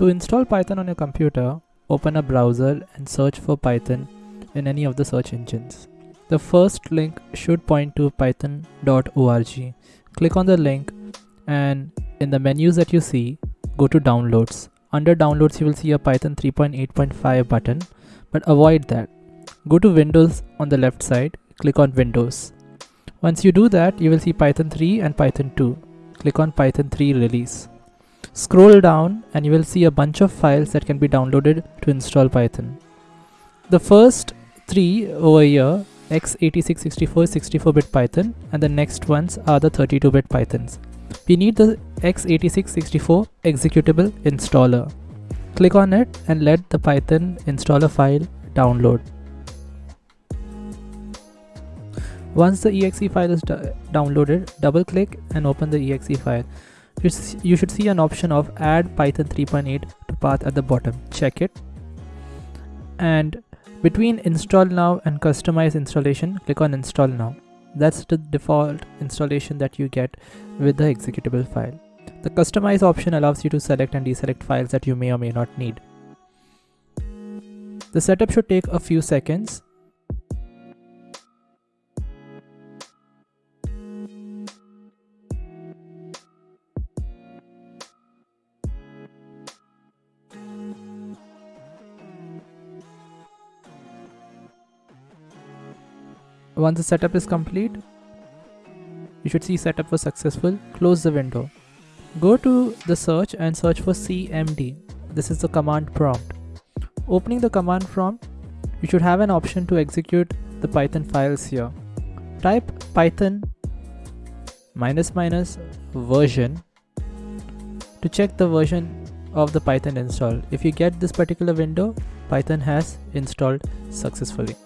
To install Python on your computer, open a browser and search for Python in any of the search engines. The first link should point to python.org. Click on the link and in the menus that you see, go to downloads. Under downloads, you will see a Python 3.8.5 button, but avoid that. Go to Windows on the left side, click on Windows. Once you do that, you will see Python 3 and Python 2. Click on Python 3 release. Scroll down and you will see a bunch of files that can be downloaded to install Python. The first three over here x86 64 64-bit Python and the next ones are the 32-bit Pythons. We need the x86 64 executable installer. Click on it and let the Python installer file download. Once the exe file is downloaded, double click and open the exe file. You should see an option of add python 3.8 to path at the bottom. Check it. And between install now and customize installation, click on install now. That's the default installation that you get with the executable file. The customize option allows you to select and deselect files that you may or may not need. The setup should take a few seconds Once the setup is complete, you should see setup was successful. Close the window. Go to the search and search for cmd. This is the command prompt. Opening the command prompt, you should have an option to execute the Python files here. Type python minus minus version to check the version of the Python install. If you get this particular window, Python has installed successfully.